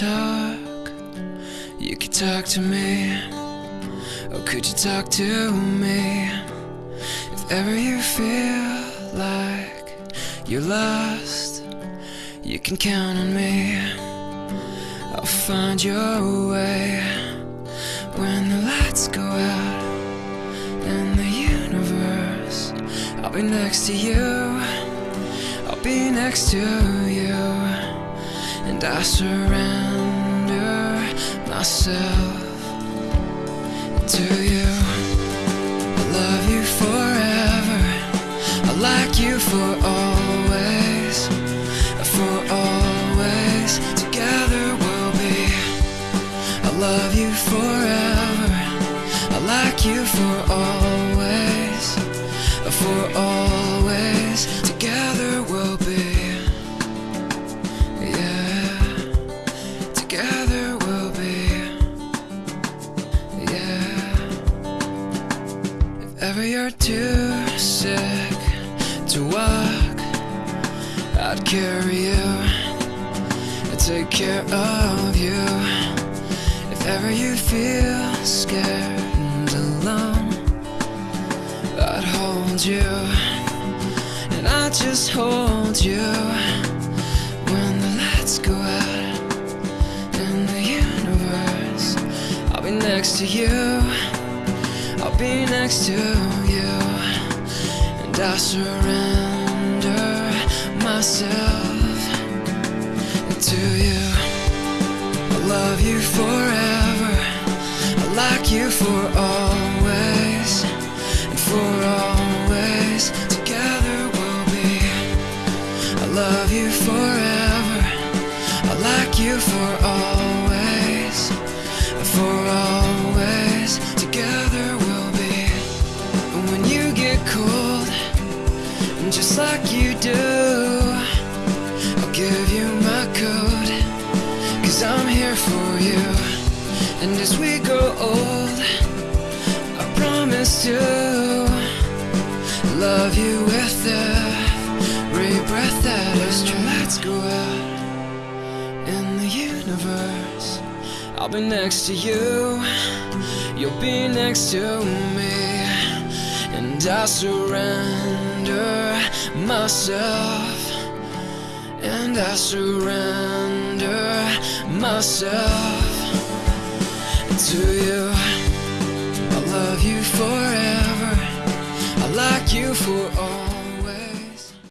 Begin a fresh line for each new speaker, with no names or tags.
talk, you could talk to me. Or could you talk to me? If ever you're lost, you can count on me. I'll find your way when the lights go out in the universe. I'll be next to you. I'll be next to you, and I surrender myself to you. I love you forever. I like you for always, love you forever. I like you for always, for always. Together we'll be. Yeah. Together we'll be. Yeah. If ever you're too sick to walk, I'd carry you I'd take care of you. If ever you feel scared and alone, I'd hold you and I'd just hold you when the lights go out in the universe. I'll be next to you. I'll be next to you, and I surrender you for always, and for always. Together we'll be. I love you forever. I like you for always, and for always. Together we'll be. And when you get cold, and just like you do, And as we grow old, I promise to love you with every breath that. Let's go out in the universe. I'll be next to you, you'll be next to me, and I surrender myself, and I surrender myself to you.